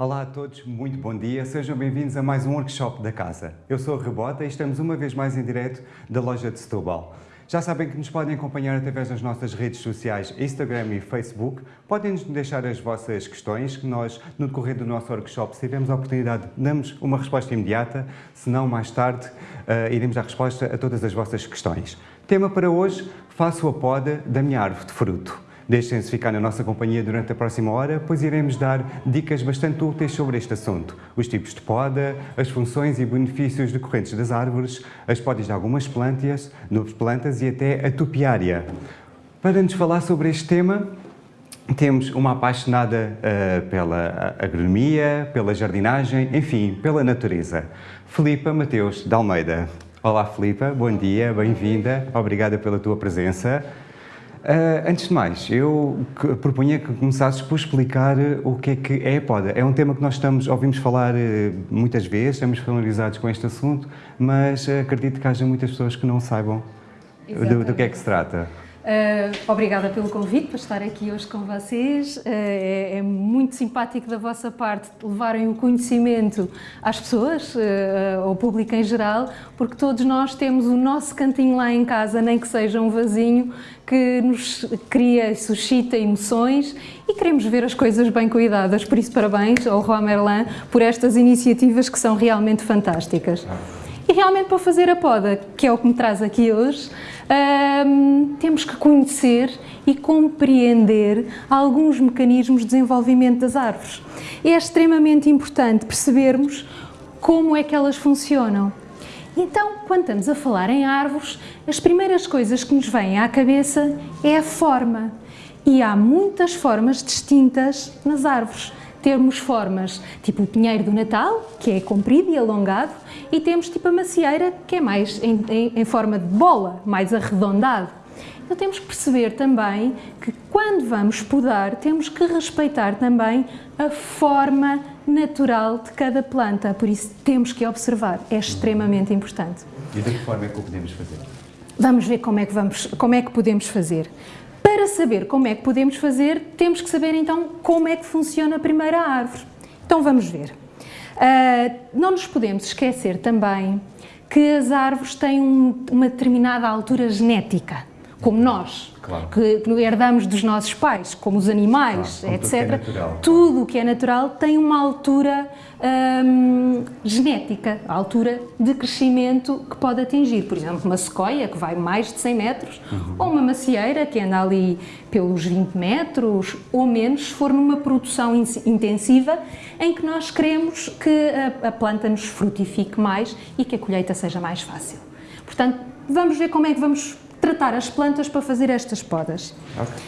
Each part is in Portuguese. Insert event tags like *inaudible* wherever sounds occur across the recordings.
Olá a todos, muito bom dia, sejam bem-vindos a mais um workshop da casa. Eu sou a Rebota e estamos uma vez mais em direto da loja de Setúbal. Já sabem que nos podem acompanhar através das nossas redes sociais Instagram e Facebook. Podem-nos deixar as vossas questões, que nós, no decorrer do nosso workshop, se tivermos a oportunidade, damos uma resposta imediata, se não, mais tarde, uh, iremos dar resposta a todas as vossas questões. Tema para hoje, faço a poda da minha árvore de fruto. Deixem-se ficar na nossa companhia durante a próxima hora, pois iremos dar dicas bastante úteis sobre este assunto. Os tipos de poda, as funções e benefícios decorrentes das árvores, as podas de algumas plantas, novas plantas e até a topiária. Para nos falar sobre este tema, temos uma apaixonada uh, pela agronomia, pela jardinagem, enfim, pela natureza. Filipa Mateus de Almeida. Olá Filipa, bom dia, bem-vinda, obrigada pela tua presença. Uh, antes de mais, eu propunha que começasses por explicar eh, o que é que é a poda. É um tema que nós estamos, ouvimos falar uh, muitas vezes, estamos familiarizados com este assunto, mas uh, acredito que haja muitas pessoas que não saibam do, do, que é que se trata. Uh, obrigada pelo convite para estar aqui hoje com vocês. Uh, é, é, muito simpático da vossa parte levarem o conhecimento às pessoas, uh, ao público em geral, porque todos nós temos o nosso cantinho lá em casa, nem que seja um vasinho, que nos cria e suscita emoções e queremos ver as coisas bem cuidadas. Por isso, parabéns ao Juan Merlin por estas iniciativas que são realmente fantásticas. E realmente para fazer a poda, que é o que me traz aqui hoje, um, temos que conhecer e compreender alguns mecanismos de desenvolvimento das árvores. É extremamente importante percebermos como é que elas funcionam. Então, quando estamos a falar em árvores, as primeiras coisas que nos vêm à cabeça é a forma. E há muitas formas distintas nas árvores. Temos formas tipo o pinheiro do Natal, que é comprido e alongado, e temos tipo a macieira, que é mais em, em, em forma de bola, mais arredondado. Então temos que perceber também que quando vamos podar, temos que respeitar também a forma natural de cada planta, por isso temos que observar, é extremamente importante. E de que forma é que o podemos fazer? Vamos ver como é que, vamos, como é que podemos fazer. Para saber como é que podemos fazer, temos que saber então como é que funciona a primeira árvore. Então vamos ver. Uh, não nos podemos esquecer também que as árvores têm um, uma determinada altura genética, como nós, claro. que, que, herdamos dos nossos pais, como os animais, claro, etc. É tudo o que é natural tem uma altura hum, genética, a altura de crescimento que pode atingir. Por exemplo, uma sequoia, que vai mais de 100 metros, uhum. ou uma macieira, que anda ali pelos 20 metros ou menos, se for numa produção intensiva, em que nós queremos que a, a planta nos frutifique mais e que a colheita seja mais fácil. Portanto, vamos ver como é que vamos tratar as plantas para fazer estas podas. Okay.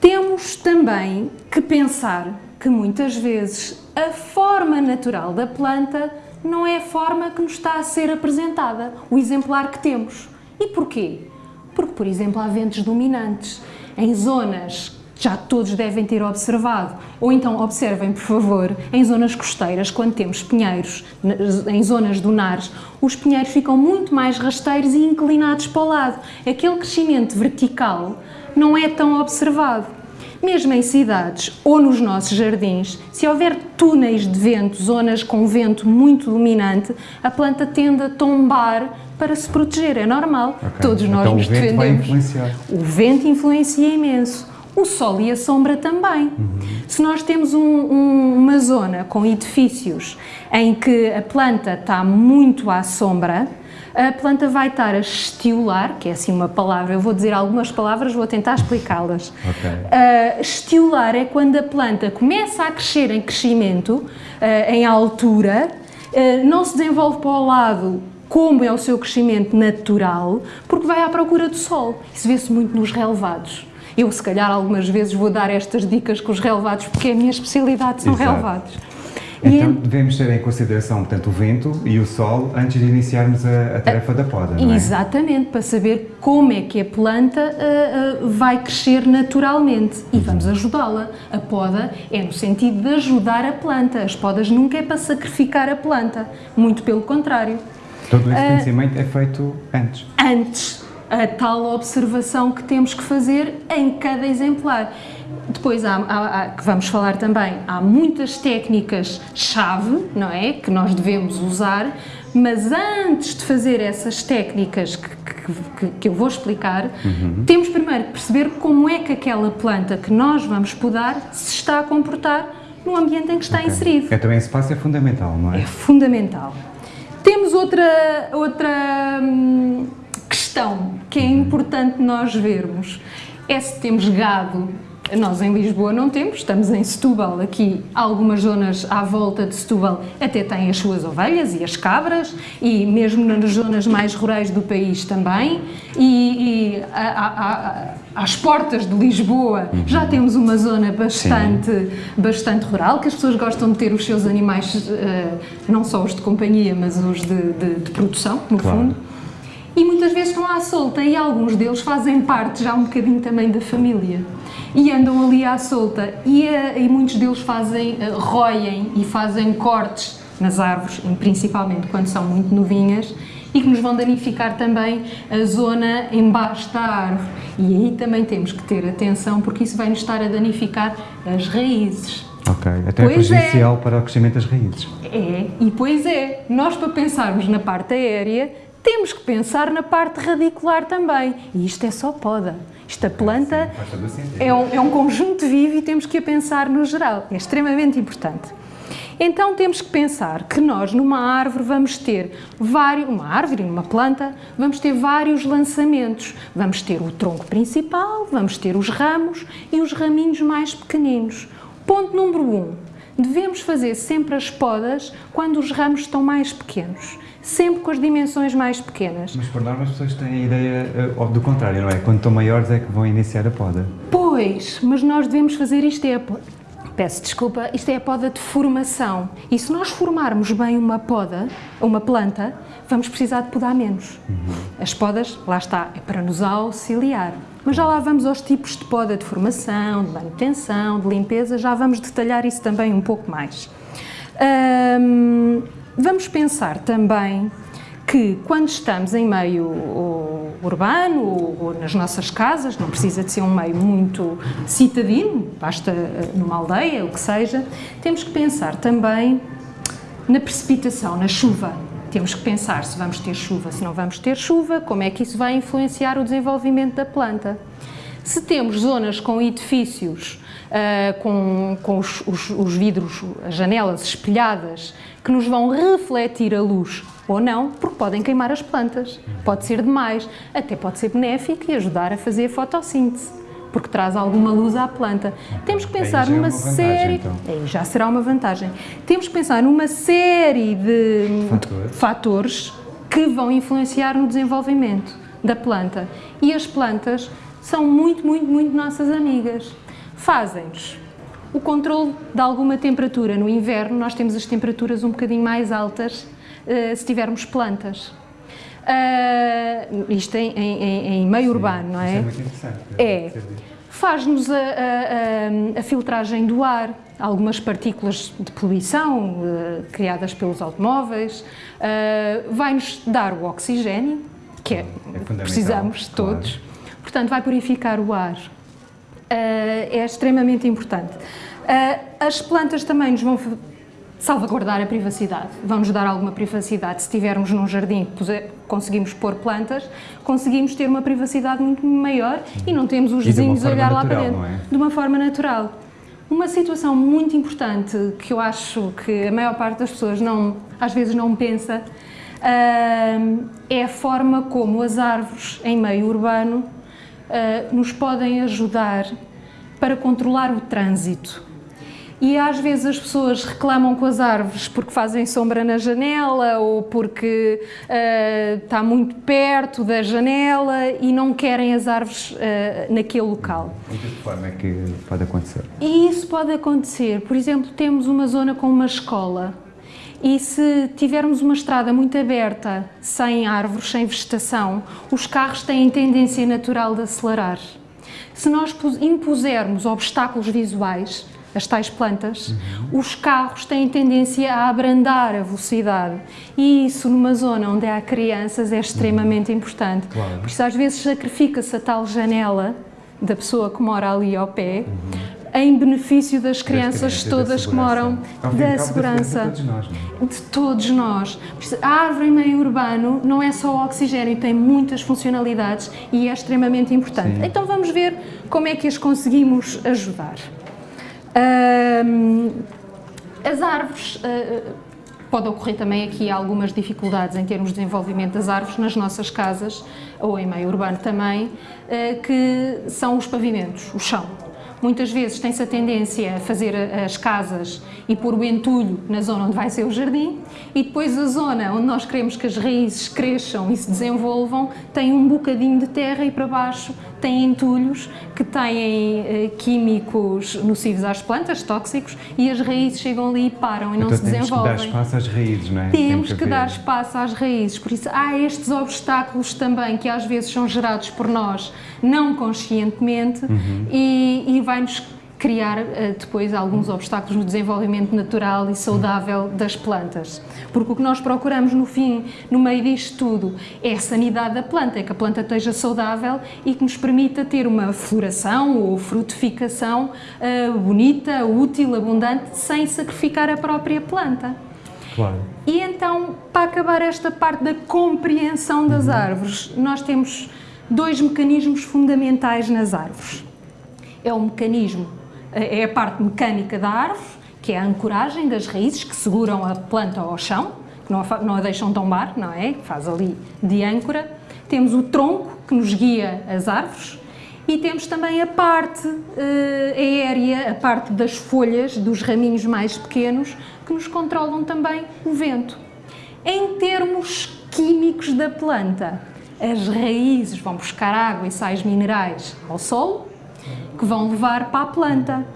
Temos também que pensar que muitas vezes a forma natural da planta não é a forma que nos está a ser apresentada, o exemplar que temos. E porquê? Porque, por exemplo, há ventos dominantes em zonas já todos devem ter observado, ou então observem, por favor, em zonas costeiras, quando temos pinheiros, em zonas dunares, os pinheiros ficam muito mais rasteiros e inclinados para o lado. Aquele crescimento vertical não é tão observado. Mesmo em cidades ou nos nossos jardins, se houver túneis de vento, zonas com vento muito dominante, a planta tende a tombar para se proteger, é normal. Okay. Todos nós então, nos defendemos. O vento influencia imenso o sol e a sombra também. Uhum. Se nós temos um, um, uma zona com edifícios em que a planta está muito à sombra, a planta vai estar a estiolar, que é assim uma palavra, eu vou dizer algumas palavras, vou tentar explicá-las. Okay. Uh, estiolar é quando a planta começa a crescer em crescimento, uh, em altura, uh, não se desenvolve para o lado como é o seu crescimento natural, porque vai à procura do sol. Isso vê-se muito nos relevados. Eu, se calhar, algumas vezes vou dar estas dicas com os relevados, porque a minha especialidade são Exato. relevados. Então devemos ter em consideração, portanto, o vento e o sol antes de iniciarmos a, a tarefa da poda, não é? Exatamente, para saber como é que a planta uh, uh, vai crescer naturalmente e uhum. vamos ajudá-la. A poda é no sentido de ajudar a planta, as podas nunca é para sacrificar a planta, muito pelo contrário. Todo esse uh, conhecimento é feito antes? Antes, a tal observação que temos que fazer em cada exemplar. Depois, há, há, há, que vamos falar também, há muitas técnicas-chave, não é? Que nós devemos usar, mas antes de fazer essas técnicas que, que, que eu vou explicar, uhum. temos primeiro que perceber como é que aquela planta que nós vamos podar se está a comportar no ambiente em que está okay. inserido. É, também esse passo é fundamental, não é? É fundamental. Temos outra, outra hum, questão que é importante nós vermos, é se temos gado nós em Lisboa não temos, estamos em Setúbal, aqui algumas zonas à volta de Setúbal até têm as suas ovelhas e as cabras e mesmo nas zonas mais rurais do país também e, e a, a, a, às portas de Lisboa uhum. já temos uma zona bastante, bastante rural, que as pessoas gostam de ter os seus animais, uh, não só os de companhia, mas os de, de, de produção, no claro. fundo e muitas vezes estão à solta e alguns deles fazem parte já um bocadinho também da família e andam ali à solta e, uh, e muitos deles fazem, uh, roem e fazem cortes nas árvores, principalmente quando são muito novinhas e que nos vão danificar também a zona embaixo da árvore e aí também temos que ter atenção porque isso vai nos estar a danificar as raízes. Ok, até pois é prejudicial é. para o crescimento das raízes. É, e pois é, nós para pensarmos na parte aérea temos que pensar na parte radicular também. E isto é só poda. Esta planta Sim, é, um, é um conjunto vivo e temos que a pensar no geral. É extremamente importante. Então temos que pensar que nós numa árvore vamos ter vários, uma árvore, numa planta, vamos ter vários lançamentos. Vamos ter o tronco principal, vamos ter os ramos e os raminhos mais pequeninos. Ponto número um, devemos fazer sempre as podas quando os ramos estão mais pequenos sempre com as dimensões mais pequenas. Mas por norma as pessoas têm a ideia uh, do contrário, não é? Quando estão maiores é que vão iniciar a poda. Pois, mas nós devemos fazer isto é a Peço desculpa, isto é a poda de formação. E se nós formarmos bem uma poda, uma planta, vamos precisar de podar menos. Uhum. As podas, lá está, é para nos auxiliar. Mas já lá vamos aos tipos de poda de formação, de manutenção, de limpeza, já vamos detalhar isso também um pouco mais. Vamos pensar também que quando estamos em meio urbano ou nas nossas casas, não precisa de ser um meio muito citadino, basta eh, numa aldeia, o que seja, temos que pensar também na precipitação, na chuva. Temos que pensar se vamos ter chuva, se não vamos ter chuva, como é que isso vai influenciar o desenvolvimento da planta. Se temos zonas com edifícios, uh, com, com os, os, os vidros, as janelas espelhadas, que nos vão refletir a luz ou não, porque podem queimar as plantas. Pode ser demais, até pode ser benéfico e ajudar a fazer a fotossíntese, porque traz alguma luz à planta. Temos que pensar numa é série... Então. Aí já será uma vantagem. Temos que pensar numa série de fatores. fatores que vão influenciar no desenvolvimento da planta. E as plantas são muito, muito, muito nossas amigas. Fazem-nos o controle de alguma temperatura. No inverno nós temos as temperaturas um bocadinho mais altas uh, se tivermos plantas. Uh, isto em, em, em meio Sim, urbano, não é? Isso é muito interessante. É. Faz-nos a, a, a, filtragem do ar, algumas partículas de poluição uh, criadas pelos automóveis, vai-nos dar o oxigênio, que é, é precisamos todos, claro. portanto vai purificar o ar é extremamente importante. As plantas também nos vão salvaguardar a privacidade, vão-nos dar alguma privacidade. Se estivermos num jardim conseguimos pôr plantas, conseguimos ter uma privacidade muito maior e não temos os vizinhos a olhar natural, lá para dentro. É? De uma forma natural. Uma situação muito importante que eu acho que a maior parte das pessoas não, às vezes não pensa é a forma como as árvores em meio urbano uh, nos podem ajudar para controlar o trânsito. E às vezes as pessoas reclamam com as árvores porque fazem sombra na janela ou porque uh, está muito perto da janela e não querem as árvores uh, naquele local. E de que forma é que pode acontecer? E isso pode acontecer. Por exemplo, temos uma zona com uma escola e se tivermos uma estrada muito aberta, sem árvores, sem vegetação, os carros têm tendência natural de acelerar. Se nós impusermos obstáculos visuais, as tais plantas, uhum. os carros têm tendência a abrandar a velocidade e isso numa zona onde há crianças é extremamente uhum. importante. Claro. Por isso às vezes sacrifica-se a tal janela da pessoa que mora ali ao pé, uhum. em benefício das crianças, das crianças todas que moram, da segurança. De todos nós, não é? De todos nós. A árvore em meio urbano não é só oxigênio, tem muitas funcionalidades e é extremamente importante. Sim. Então vamos ver como é que as conseguimos ajudar. As árvores, uh, pode ocorrer também aqui algumas dificuldades em termos de desenvolvimento das árvores nas nossas casas, ou em meio urbano também, uh, que são os pavimentos, o chão. Muitas vezes tem-se a tendência a fazer as casas e pôr o entulho na zona onde vai ser o jardim e depois a zona onde nós queremos que as raízes cresçam e se desenvolvam tem um bocadinho de terra e para baixo tem entulhos que têm eh, químicos nocivos às plantas, tóxicos, e as raízes chegam ali e param e não então se desenvolvem. Temos que dar espaço às raízes, não é? Temos que, que dar espaço às raízes, por isso há estes obstáculos também que às vezes são gerados por nós não conscientemente uhum. e, e vai-nos criar uh, depois alguns obstáculos no desenvolvimento natural e saudável das plantas. Porque o que nós procuramos no fim, no meio disto tudo, é a sanidade da planta, é que a planta esteja saudável e que nos permita ter uma floração ou frutificação uh, bonita, útil, abundante, sem sacrificar a própria planta. Claro. E então, para acabar esta parte da compreensão das uhum. árvores, nós temos dois mecanismos fundamentais nas árvores. É o mecanismo é a parte mecânica da árvore, que é a ancoragem das raízes que seguram a planta ao chão, que não a, não a deixam tombar, não é? Faz ali de âncora. Temos o tronco, que nos guia as árvores, e temos também a parte uh, aérea, a parte das folhas, dos raminhos mais pequenos, que nos controlam também o vento. Em termos químicos da planta, as raízes vão buscar água e sais minerais ao solo, que vão levar para a planta.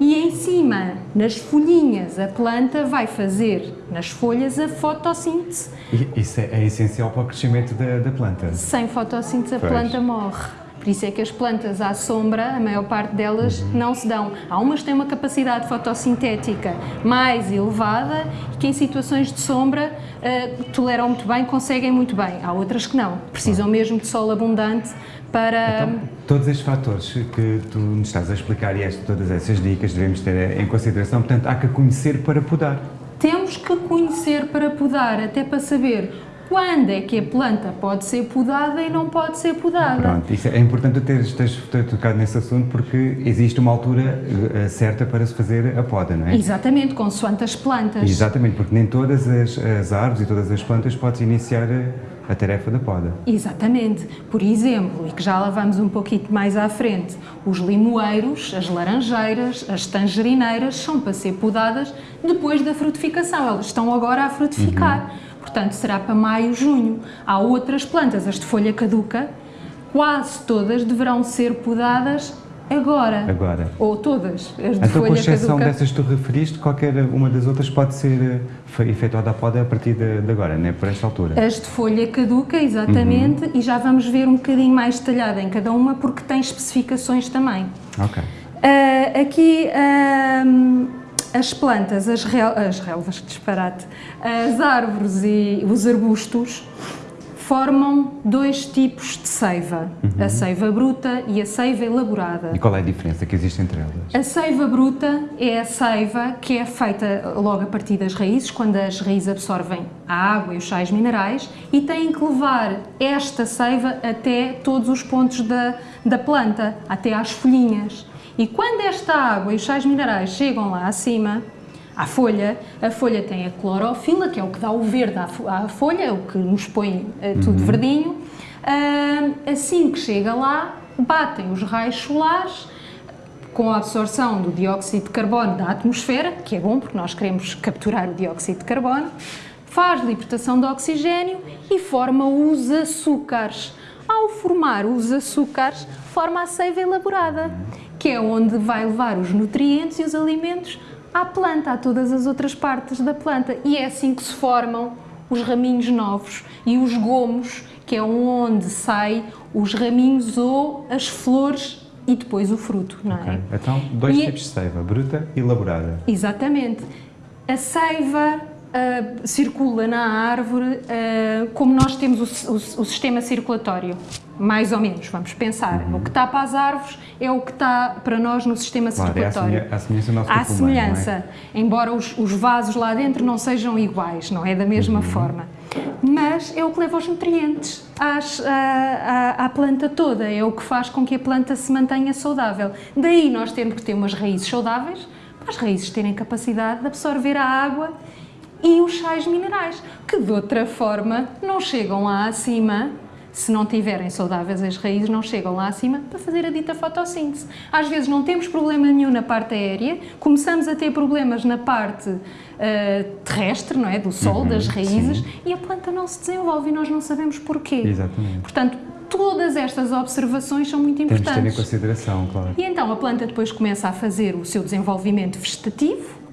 E em cima, nas folhinhas, a planta vai fazer nas folhas a fotossíntese. E isso é, é essencial para o crescimento da, da planta? Sem fotossíntese a pois. planta morre. Por isso é que as plantas à sombra, a maior parte delas uhum. não se dão. Há umas que têm uma capacidade fotossintética mais elevada e que em situações de sombra uh, toleram muito bem, conseguem muito bem. Há outras que não, precisam mesmo de sol abundante para... Então, todos estes fatores que tu nos estás a explicar e este, todas essas dicas devemos ter em consideração, portanto, há que conhecer para podar. Temos que conhecer para podar, até para saber quando é que a planta pode ser podada e não pode ser podada. Pronto, isso é importante teres, teres, teres tocado nesse assunto porque existe uma altura uh, certa para se fazer a poda, não é? Exatamente, consoante as plantas. Exatamente, porque nem todas as, as árvores e todas as plantas podes iniciar a, a tarefa da poda. Exatamente. Por exemplo, e que já lá vamos um pouquinho mais à frente, os limoeiros, as laranjeiras, as tangerineiras são para ser podadas depois da frutificação. Elas estão agora a frutificar. Uhum portanto será para maio, junho. Há outras plantas, as de folha caduca, quase todas deverão ser podadas agora. Agora. Ou todas, as de então, folha com exceção caduca. dessas que tu referiste, qualquer uma das outras pode ser eh, efetuada a poda a partir de, de agora, né? por esta altura? As de folha caduca, exatamente, uhum. e já vamos ver um bocadinho mais detalhada em cada uma, porque tem especificações também. Ok. Uh, aqui... Uh, as plantas, as, rel as relvas, disparate, as árvores e os arbustos formam dois tipos de seiva, uhum. a seiva bruta e a seiva elaborada. E qual é a diferença que existe entre elas? A seiva bruta é a seiva que é feita logo a partir das raízes, quando as raízes absorvem a água e os sais minerais, e têm que levar esta seiva até todos os pontos da, da planta, até às folhinhas. E quando esta água e os sais minerais chegam lá acima, à folha, a folha tem a clorofila, que é o que dá o verde à, folha, é o que nos põe uh, tudo uhum. verdinho. Uh, assim que chega lá, batem os raios solares com a absorção do dióxido de carbono da atmosfera, que é bom porque nós queremos capturar o dióxido de carbono, faz libertação de oxigênio e forma os açúcares. Ao formar os açúcares, forma a seiva elaborada que é onde vai levar os nutrientes e os alimentos à planta, a todas as outras partes da planta. E é assim que se formam os raminhos novos e os gomos, que é onde saem os raminhos ou as flores e depois o fruto, não é? Então, dois e tipos de seiva, bruta e elaborada. Exatamente. A seiva uh, circula na árvore uh, como nós temos o, o, o, sistema circulatório, mais ou menos, vamos pensar. Uhum. O que está para as árvores é o que está para nós no sistema claro, circulatório. É a semelhança do nosso Há semelhança, é? embora os, os, vasos lá dentro não sejam iguais, não é da mesma uhum. forma. Mas é o que leva os nutrientes às, à, à, à planta toda, é o que faz com que a planta se mantenha saudável. Daí nós temos que ter umas raízes saudáveis, para as raízes terem capacidade de absorver a água e os sais minerais, que de outra forma não chegam lá acima, se não tiverem saudáveis as raízes, não chegam lá acima para fazer a dita fotossíntese. Às vezes não temos problema nenhum na parte aérea, começamos a ter problemas na parte uh, terrestre, não é? Do sol, uhum, das raízes, sim. e a planta não se desenvolve e nós não sabemos porquê. Exatamente. Portanto, todas estas observações são muito importantes. Temos de ter em consideração, claro. E então a planta depois começa a fazer o seu desenvolvimento vegetativo,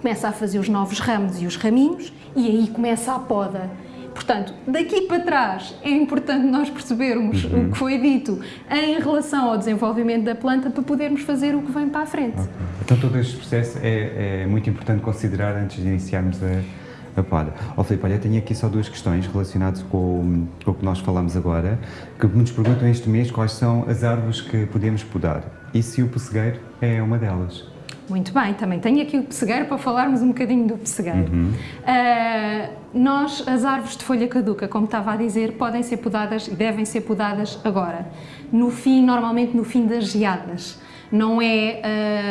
começa a fazer os novos ramos e os raminhos e aí começa a poda. Portanto, daqui para trás é importante nós percebermos uhum. o que foi dito em relação ao desenvolvimento da planta para podermos fazer o que vem para a frente. Okay. Então todo este processo é, é, muito importante considerar antes de iniciarmos a, a poda. Ó oh, Filipe, olha, tenho aqui só duas questões relacionadas com, com o que nós falamos agora, que nos perguntam este mês quais são as árvores que podemos podar e se o pessegueiro é uma delas. Muito bem, também tenho aqui o pessegueiro para falarmos um bocadinho do pessegueiro. Uhum. Uh, nós, as árvores de folha caduca, como estava a dizer, podem ser podadas e devem ser podadas agora. No fim, normalmente no fim das geadas. Não é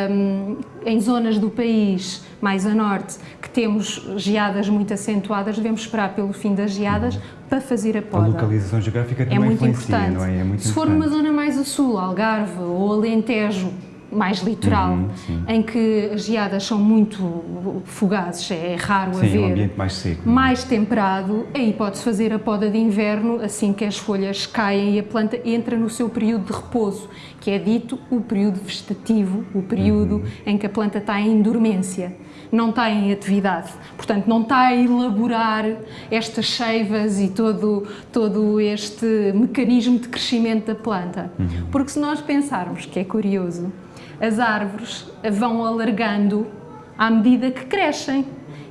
uh, em zonas do país mais a norte que temos geadas muito acentuadas, devemos esperar pelo fim das geadas uhum. para fazer a poda. A localização geográfica também é muito importante. não é? é muito Se for numa zona mais a sul, Algarve ou Alentejo, mais litoral, uhum, em que as geadas são muito fugazes, é raro sim, haver. um ambiente mais seco. É? Mais temperado, aí pode-se fazer a poda de inverno assim que as folhas caem e a planta entra no seu período de repouso, que é dito o período vegetativo, o período uhum. em que a planta está em dormência não está em atividade, portanto não está a elaborar estas cheivas e todo, todo este mecanismo de crescimento da planta. Uhum. Porque se nós pensarmos, que é curioso, as árvores vão alargando à medida que crescem.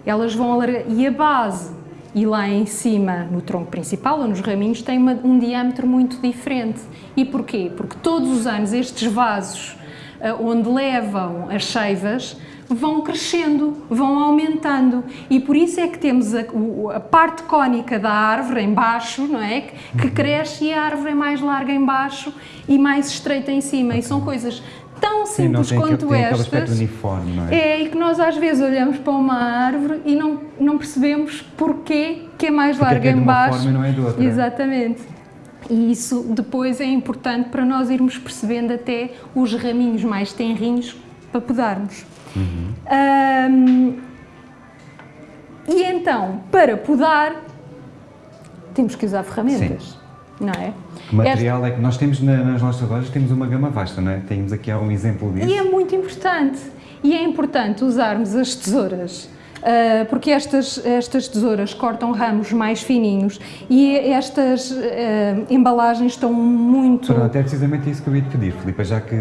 Elas vão e a base e lá em cima, no tronco principal ou nos raminhos, tem uma, um diâmetro muito diferente. E porquê? Porque todos os anos estes vasos uh, onde levam as cheivas vão crescendo, vão aumentando e por isso é que temos a, a parte cónica da árvore em baixo, não é? Que, uhum. cresce e a árvore é mais larga em baixo e mais estreita em cima e são coisas tão simples Sim, quanto estas. uniforme, é? é, e que nós às vezes olhamos para uma árvore e não, não percebemos porquê que é mais Porque larga é em baixo. Forma e não é de outra. Exatamente. E isso depois é importante para nós irmos percebendo até os raminhos mais tenrinhos para podarmos. Uhum. Um, e então, para podar, temos que usar ferramentas. Sim não é? Que material é que nós temos nas nossas lojas, temos uma gama vasta, não é? Temos aqui algum exemplo disso. E é muito importante. E é importante usarmos as tesouras, Uh, porque estas, estas tesouras cortam ramos mais fininhos e estas uh, embalagens estão muito... Pronto, é precisamente isso que eu ia te pedir, Filipe, já que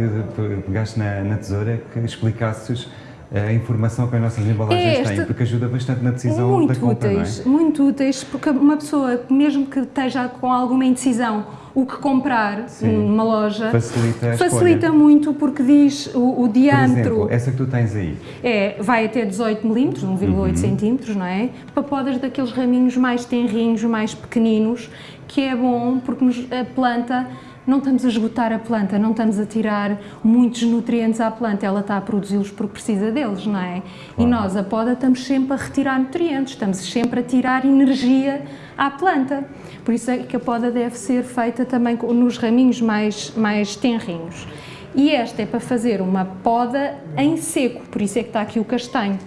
pegaste na, na tesoura, que explicasses a informação que as nossas embalagens é têm, porque ajuda bastante na decisão muito da compra, úteis, não é? Muito úteis, porque uma pessoa, mesmo que esteja com alguma indecisão, o que comprar Sim. numa loja facilita, facilita muito porque diz o, o diâmetro. Exemplo, essa que tu tens aí. É, vai até 18 milímetros, 1,8 uhum. centímetros, não é? Para podas daqueles raminhos mais tenrinhos, mais pequeninos, que é bom porque a planta não estamos a esgotar a planta, não estamos a tirar muitos nutrientes à planta, ela está a produzi-los porque precisa deles, não é? E nós, a poda, estamos sempre a retirar nutrientes, estamos sempre a tirar energia à planta. Por isso é que a poda deve ser feita também nos raminhos mais, mais tenrinhos. E esta é para fazer uma poda em seco, por isso é que está aqui o castanho.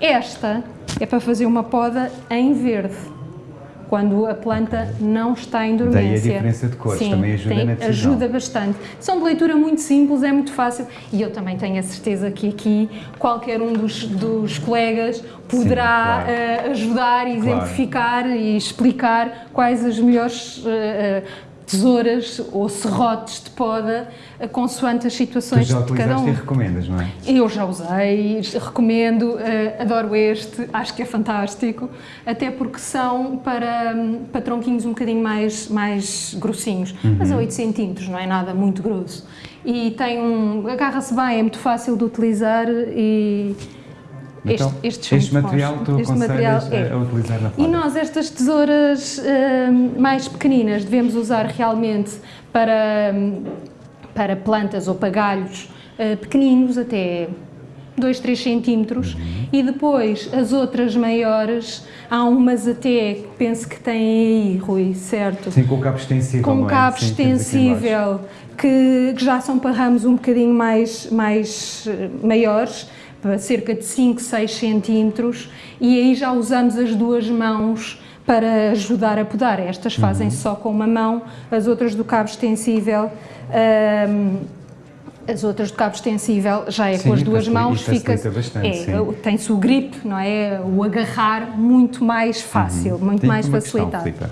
Esta é para fazer uma poda em verde quando a planta não está em dormência. Daí a diferença de cores, Sim, também ajuda tem, na decisão. ajuda bastante. São de leitura muito simples, é muito fácil e eu também tenho a certeza que aqui qualquer um dos, dos colegas poderá Sim, claro. uh, ajudar, exemplificar claro. e explicar quais as melhores uh, tesouras ou serrotes de poda, consoante as situações tu já de cada um. e recomendas, não é? Eu já usei, recomendo, uh, adoro este, acho que é fantástico, até porque são para, para tronquinhos um bocadinho mais, mais grossinhos, uhum. mas a 8 centímetros, não é nada muito grosso. E tem um, agarra-se bem, é muito fácil de utilizar e então, este, este material tu este material é. a utilizar na foda. E nós, estas tesouras uh, mais pequeninas, devemos usar realmente para, para plantas ou para galhos uh, pequeninos, até 2, 3 centímetros, uhum. e depois as outras maiores, há umas até, penso que têm aí, Rui, certo? Sim, com cabo extensível, Com é? cabo Sim, extensível, que, que, já são para ramos um bocadinho mais, mais eh, maiores, cerca de 5, 6 centímetros e aí já usamos as duas mãos para ajudar a podar. Estas fazem uhum. só com uma mão, as outras do cabo extensível. Um, as outras do cabo extensível já é sim, com as duas mãos, fica é, tem-se o grip, não é? O agarrar muito mais fácil, uhum. muito Tem mais facilitado. Questão,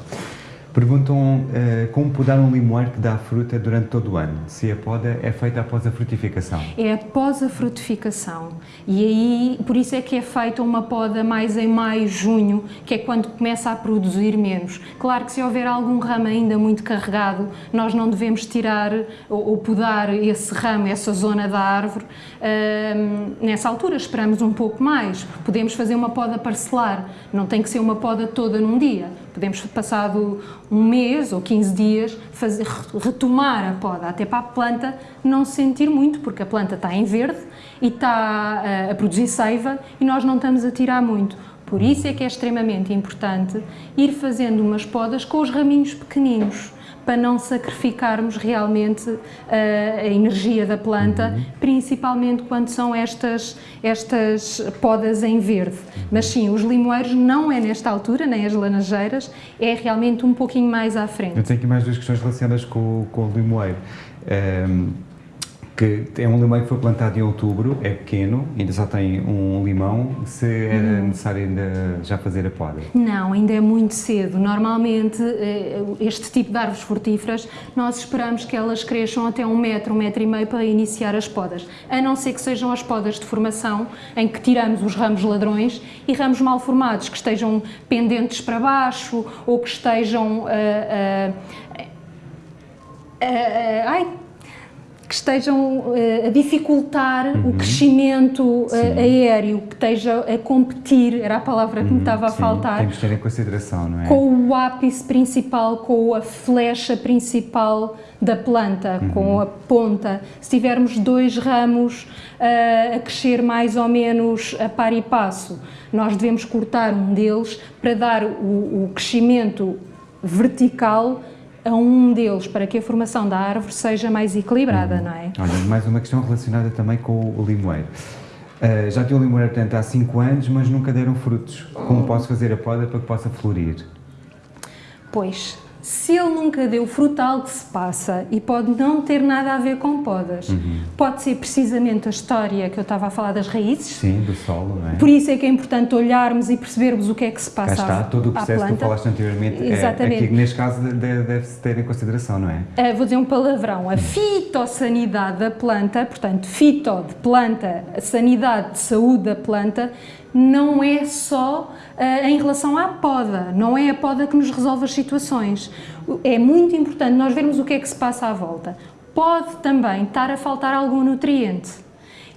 Perguntam uh, como podar um limoeiro que dá fruta durante todo o ano, se a poda é feita após a frutificação. É após a frutificação e aí, por isso é que é feita uma poda mais em maio, junho, que é quando começa a produzir menos. Claro que se houver algum ramo ainda muito carregado, nós não devemos tirar ou, ou podar esse ramo, essa zona da árvore. Uh, nessa altura esperamos um pouco mais, podemos fazer uma poda parcelar, não tem que ser uma poda toda num dia Podemos, passado um mês ou 15 dias, fazer, retomar a poda, até para a planta não se sentir muito, porque a planta está em verde e está a, a produzir seiva e nós não estamos a tirar muito. Por isso é que é extremamente importante ir fazendo umas podas com os raminhos pequeninos para não sacrificarmos realmente uh, a energia da planta, uhum. principalmente quando são estas, estas podas em verde. Mas sim, os limoeiros não é nesta altura, nem as laranjeiras, é realmente um pouquinho mais à frente. Eu tenho aqui mais duas questões relacionadas com, com o limoeiro. Um ehm, que é um limão que foi plantado em outubro, é pequeno, ainda só tem um limão, se era hum. necessário ainda já fazer a poda? Não, ainda é muito cedo. Normalmente, eh, este tipo de árvores frutíferas, nós esperamos que elas cresçam até um metro, um metro e meio para iniciar as podas, a não ser que sejam as podas de formação, em que tiramos os ramos ladrões e ramos mal formados, que estejam pendentes para baixo ou que estejam... Uh, uh, uh, ai, que estejam uh, a dificultar uhum. o crescimento uh, aéreo, que esteja a competir, era a palavra que uhum. me estava a Sim. faltar. Temos que ter em consideração, não é? Com o ápice principal, com a flecha principal da planta, uhum. com a ponta. Se tivermos dois ramos uh, a crescer mais ou menos a par e passo, nós devemos cortar um deles para dar o, o crescimento vertical a um deles para que a formação da árvore seja mais equilibrada, uhum. não é? Olha, mais uma questão relacionada também com o limoeiro. Uh, já tinha o limoeiro, portanto, há 5 anos, mas nunca deram frutos. Como posso fazer a poda para que possa florir? Pois, se ele nunca deu frutal que se passa e pode não ter nada a ver com podas, uhum. pode ser precisamente a história que eu estava a falar das raízes. Sim, do solo, não é? Por isso é que é importante olharmos e percebermos o que é que se passa Cá está, todo o processo que tu falaste anteriormente, é, Exatamente. É, aqui, neste caso deve-se ter em consideração, não é? Uh, vou dizer um palavrão, a fitossanidade da planta, portanto, fito de planta, a sanidade de saúde da planta, não é só uh, em relação à poda, não é a poda que nos resolve as situações. É muito importante nós vermos o que é que se passa à volta. Pode também estar a faltar algum nutriente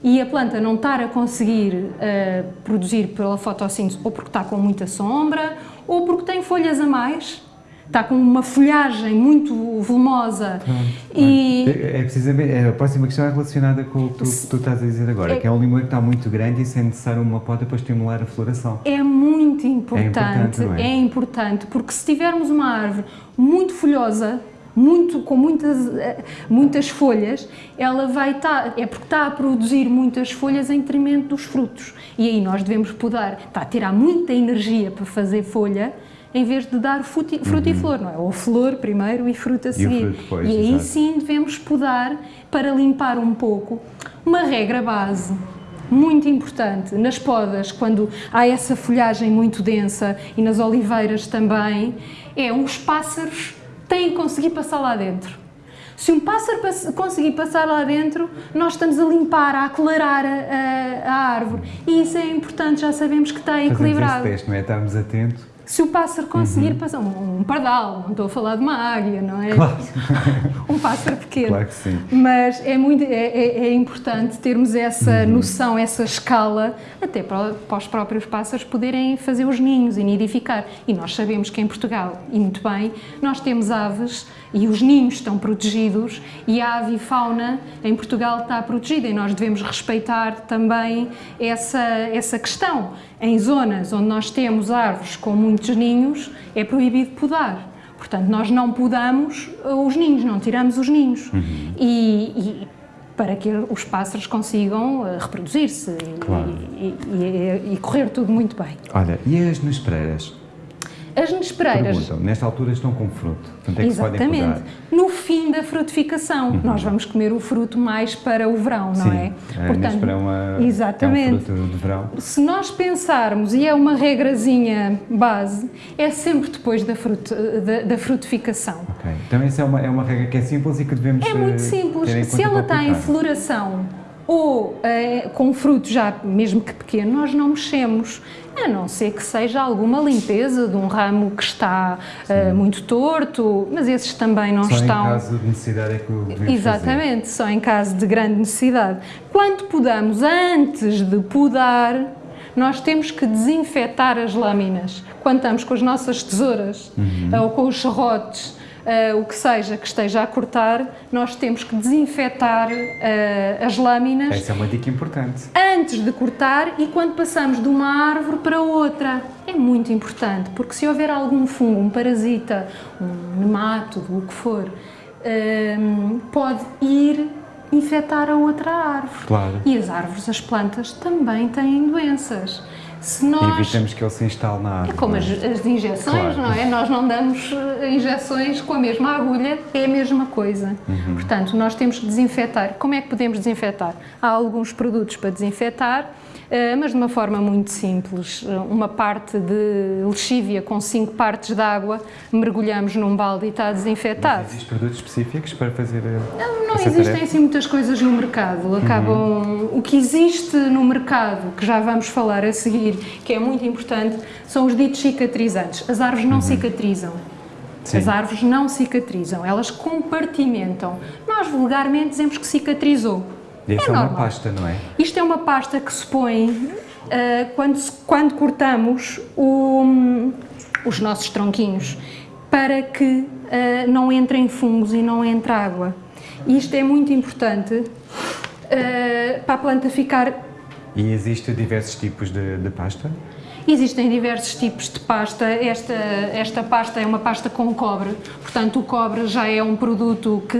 e a planta não estar a conseguir uh, produzir pela fotossíntese ou porque está com muita sombra ou porque tem folhas a mais está com uma folhagem muito volumosa. e é, é precisamente, é, a próxima questão é relacionada com o que tu, tu estás a dizer agora, é, que é um limão que está muito grande e sem necessário uma poda para estimular a floração. É muito importante, é importante, é? é importante, porque se tivermos uma árvore muito folhosa, muito, com muitas, eh, muitas folhas, ela vai estar, tá, é porque está a produzir muitas folhas em detrimento dos frutos. E aí nós devemos podar, está a tirar muita energia para fazer folha, em vez de dar fruta e uhum. flor, não é? Ou flor primeiro e fruta a seguir. E, fruto depois, e aí exato. sim devemos podar para limpar um pouco. Uma regra base muito importante nas podas, quando há essa folhagem muito densa e nas oliveiras também, é os pássaros têm que conseguir passar lá dentro. Se um pássaro conseguir passar lá dentro, nós estamos a limpar, a aclarar a, a, a árvore. E isso é importante, já sabemos que está equilibrado. Fazemos esse teste, não é? Estarmos atentos se o pássaro conseguir uhum. passar, um, um, pardal, não estou a falar de uma águia, não é? Claro. *laughs* um pássaro pequeno. Claro que sim. Mas é, muito, é, é, é importante termos essa uhum. noção, essa escala, até para, para, os próprios pássaros poderem fazer os ninhos e nidificar. E nós sabemos que em Portugal, e muito bem, nós temos aves e os ninhos estão protegidos e a avifauna em Portugal está protegida e nós devemos respeitar também essa, essa questão. Em zonas onde nós temos árvores com muitos ninhos, é proibido podar. Portanto, nós não podamos os ninhos, não tiramos os ninhos. Uhum. E, e, para que os pássaros consigam eh, reproduzir-se claro. e, e, e, correr tudo muito bem. Olha, e as nespereiras? As nespereiras... Perguntam, nesta altura estão com fruto, portanto é Exatamente. No fim da frutificação, uhum. nós vamos comer o fruto mais para o verão, não é? é portanto, é uma, exatamente. É um fruto de verão. Se nós pensarmos, e é uma regrazinha base, é sempre depois da, fruto, da, da frutificação. Ok, então essa é uma, é uma regra que é simples e que devemos É muito eh, simples. Se ela está em floração ou é, com fruto já, mesmo que pequeno, nós não mexemos, a não ser que seja alguma limpeza de um ramo que está uh, muito torto, mas esses também não só estão... Só em caso de necessidade é que o Exatamente, fazer. só em caso de grande necessidade. Quando podamos, antes de podar, nós temos que desinfetar as lâminas. Quando estamos com as nossas tesouras uhum. ou com os serrotes, uh, o que seja que esteja a cortar, nós temos que desinfetar uh, as lâminas. Essa é uma dica importante. Antes de cortar e quando passamos de uma árvore para outra. É muito importante, porque se houver algum fungo, um parasita, um nemátodo, o que for, uh, pode ir infectar a outra árvore. Claro. E as árvores, as plantas, também têm doenças. Se nós... Evitamos que ele se instale na árvore. É como as, as injeções, claro. não é? Nós não damos eh, injeções com a mesma agulha, é a mesma coisa. Uhum. Portanto, nós temos que desinfetar. Como é que podemos desinfetar? Há alguns produtos para desinfetar, mas de uma forma muito simples. Eh, uma parte de lexívia com cinco partes de água, mergulhamos num balde e está desinfetado. Mas existem produtos específicos para fazer Não, não existem tarefa? assim muitas coisas no mercado. Acabam... Uhum. O que existe no mercado, que já vamos falar a seguir, que é muito importante, são os ditos cicatrizantes. As árvores não uhum. cicatrizam. Sim. As árvores não cicatrizam, elas compartimentam. Nós vulgarmente dizemos que cicatrizou. Isso é, é uma pasta, não é? Isto é uma pasta que se põe uh, quando, quando cortamos o, os nossos tronquinhos para que uh, não entrem fungos e não entre água. E isto é muito importante uh, para a planta ficar... E existem diversos tipos de, de pasta? Existem diversos tipos de pasta, esta, esta pasta é uma pasta com cobre, portanto o cobre já é um produto que,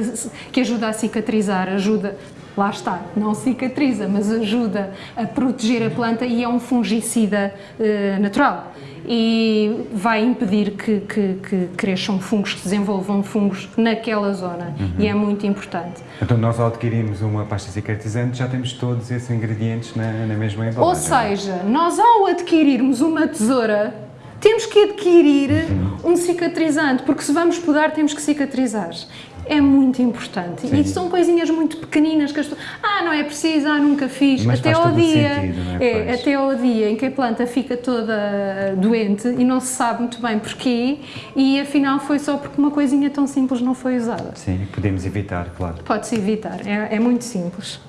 que ajuda a cicatrizar, ajuda lá está, não cicatriza, mas ajuda a proteger a planta e é um fungicida uh, natural e vai impedir que, que, que, cresçam fungos, que desenvolvam fungos naquela zona uhum. e é muito importante. Então nós ao adquirirmos uma pasta cicatrizante já temos todos esses ingredientes na, na mesma embalagem? Ou seja, nós ao adquirirmos uma tesoura temos que adquirir uhum. um cicatrizante, porque se vamos podar temos que cicatrizar é muito importante. Sim. E são coisinhas muito pequeninas que as pessoas, ah, não é preciso, ah, nunca fiz. Mas até ao dia, sentido, é? é até ao dia em que a planta fica toda doente e não se sabe muito bem porquê e afinal foi só porque uma coisinha tão simples não foi usada. Sim, podemos evitar, claro. Pode-se evitar, é, é muito simples.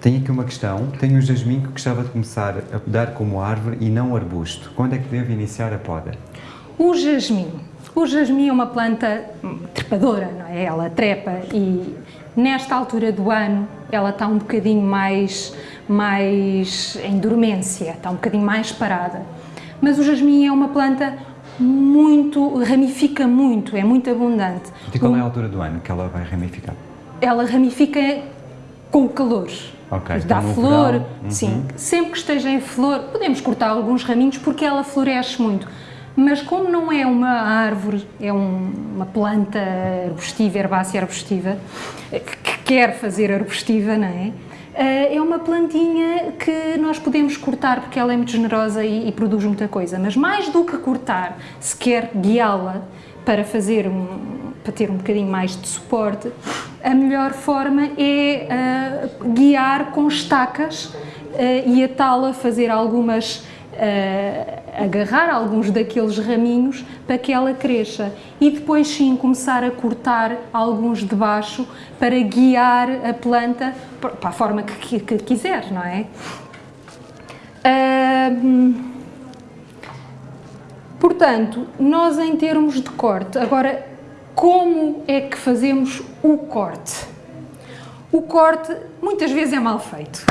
Tenho aqui uma questão. Tenho um jasmim que gostava de começar a podar como árvore e não arbusto. Quando é que devo iniciar a poda? O jasmim o jasmim é uma planta trepadora, não é? Ela trepa e nesta altura do ano ela está um bocadinho mais, mais em dormência, está um bocadinho mais parada. Mas o jasmim é uma planta muito, ramifica muito, é muito abundante. E qual é a altura do ano que ela vai ramificar? Ela ramifica com o calor. Ok. Dá então, flor, verão, sim. Uhum. Sempre que esteja em flor, podemos cortar alguns raminhos porque ela floresce muito mas como não é uma árvore, é um, uma planta arbustiva, herbácea arbustiva, que quer fazer arbustiva, não é? Eh, é uma plantinha que nós podemos cortar porque ela é muito generosa e, e produz muita coisa, mas mais do que cortar, se quer guiá-la para fazer um, para ter um bocadinho mais de suporte, a melhor forma é uh, guiar com estacas uh, e atá-la fazer algumas, uh, agarrar alguns daqueles raminhos para que ela cresça e depois sim começar a cortar alguns de baixo para guiar a planta para a forma que, que quiser, não é? portanto, nós em termos de corte, agora como é que fazemos o corte? O corte muitas vezes é mal feito,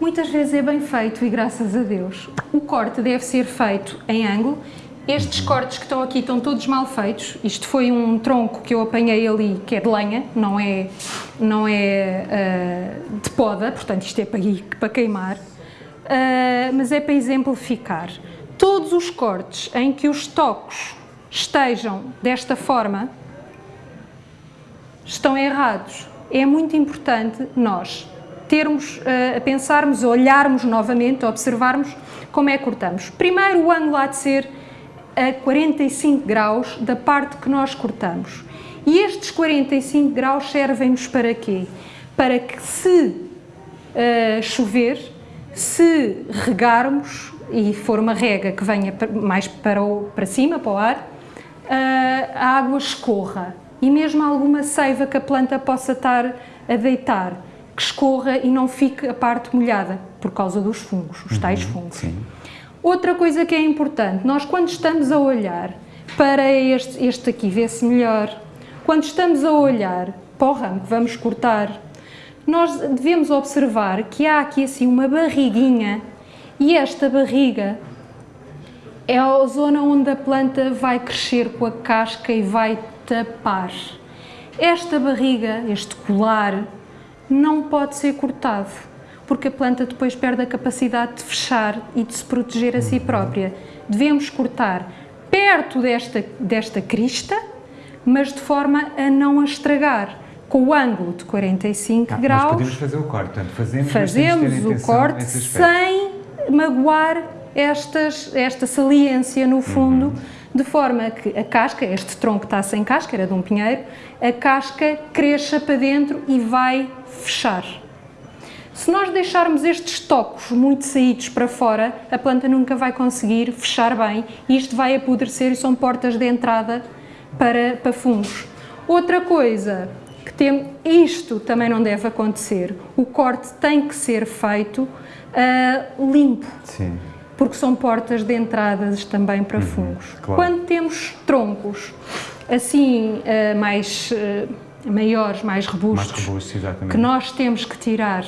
muitas vezes é bem feito e graças a Deus. O corte deve ser feito em ângulo. Estes cortes que estão aqui estão todos mal feitos. Isto foi um tronco que eu apanhei ali, que é de lenha, não é, não é uh, de poda, portanto isto é para, para queimar, uh, mas é para exemplificar. Todos os cortes em que os tocos estejam desta forma, estão errados. É muito importante nós termos, uh, a pensarmos, a olharmos novamente, a observarmos como é que cortamos. Primeiro, o ângulo há de ser a 45 graus da parte que nós cortamos. E estes 45 graus servem-nos para quê? Para que se uh, chover, se regarmos, e for uma rega que venha mais para, o, para cima, para o ar, uh, a água escorra e mesmo alguma seiva que a planta possa estar a deitar, que escorra e não fique a parte molhada, por causa dos fungos, os tais uhum, fungos. Sim. Outra coisa que é importante, nós quando estamos a olhar para este, este aqui, vê-se melhor, quando estamos a olhar para o ramo que vamos cortar, nós devemos observar que há aqui assim uma barriguinha e esta barriga é a zona onde a planta vai crescer com a casca e vai tapar. Esta barriga, este colar, não pode ser cortado, porque a planta depois perde a capacidade de fechar e de se proteger a si própria. Devemos cortar perto desta, desta crista, mas de forma a não a estragar, com o ângulo de 45 ah, graus. Nós podemos fazer o corte, portanto, fazemos, fazemos o corte sem magoar estas, esta saliência no fundo, uhum. De forma que a casca, este tronco está sem casca, era de um pinheiro, a casca cresça para dentro e vai fechar. Se nós deixarmos estes tocos muito saídos para fora, a planta nunca vai conseguir fechar bem e isto vai apodrecer e são portas de entrada para, para fungos. Outra coisa que tem, isto também não deve acontecer, o corte tem que ser feito uh, limpo. Sim porque são portas de entradas também para uhum, fungos. Claro. Quando temos troncos assim uh, mais uh, maiores, mais robustos, mais robustos que nós temos que tirar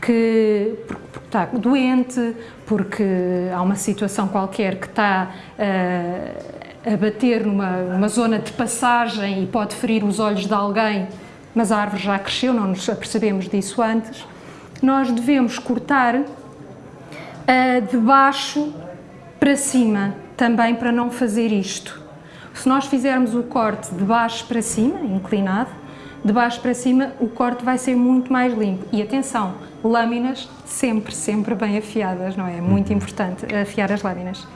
que porque, está doente, porque há uma situação qualquer que está uh, a bater numa, numa zona de passagem e pode ferir os olhos de alguém, mas a árvore já cresceu, não nos apercebemos disso antes, nós devemos cortar uh, de baixo para cima, também para não fazer isto. Se nós fizermos o corte de baixo para cima, inclinado, de baixo para cima, o corte vai ser muito mais limpo. E atenção, lâminas sempre, sempre bem afiadas, não é? Muito uhum. importante afiar as lâminas.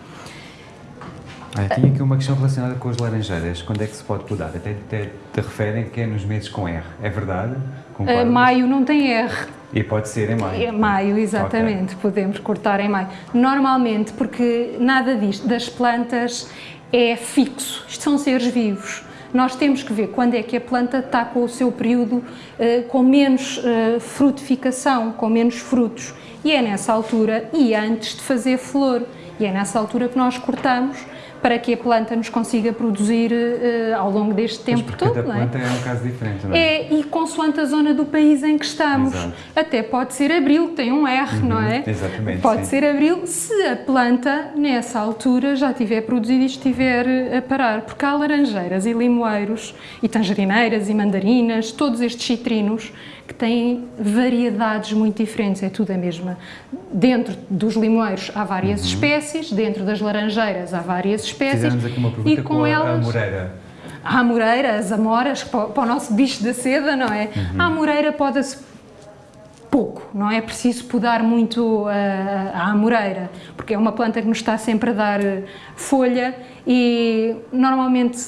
Ah, tinha aqui uma questão relacionada com as laranjeiras. Quando é que se pode podar? Até, até te referem que é nos meses com R. É verdade? Uh, maio não tem R. E pode ser em maio? É maio, exatamente. Okay. Podemos cortar em maio. Normalmente, porque nada disto, das plantas, é fixo. Isto são seres vivos. Nós temos que ver quando é que a planta está com o seu período uh, com menos uh, frutificação, com menos frutos. E é nessa altura, e antes de fazer flor. E é nessa altura que nós cortamos para que a planta nos consiga produzir uh, ao longo deste tempo todo. Cada é? é um caso diferente, não é? É, e consoante a zona do país em que estamos. Exato. Até pode ser abril, tem um R, uhum, não é? Exatamente. Pode sim. ser abril se a planta, nessa altura, já tiver produzido e estiver eh, a parar. Porque há laranjeiras e limoeiros, e tangerineiras e mandarinas, todos estes citrinos que têm variedades muito diferentes, é tudo a mesma. Dentro dos limoeiros há várias uhum. espécies, dentro das laranjeiras há várias espécies. Fizemos aqui uma pergunta e com, com a, elas, a moreira. Há a moreira, as amoras, para, o nosso bicho da seda, não é? Uhum. A moreira pode-se pouco, não é preciso podar muito a, a amoreira, porque é uma planta que nos está sempre a dar folha e normalmente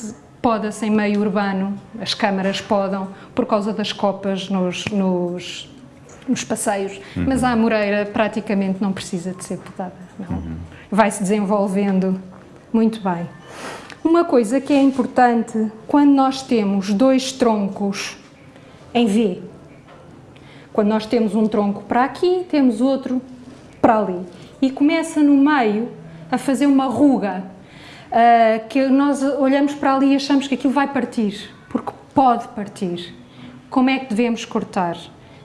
poda-se em meio urbano, as câmaras podam, por causa das copas nos, nos, nos passeios, uhum. mas a amoreira praticamente não precisa de ser podada, não. Uhum. Vai-se desenvolvendo muito bem. Uma coisa que é importante, quando nós temos dois troncos em V, quando nós temos um tronco para aqui, temos outro para ali, e começa no meio a fazer uma ruga, uh, que nós olhamos para ali e achamos que aquilo vai partir, porque pode partir. Como é que devemos cortar?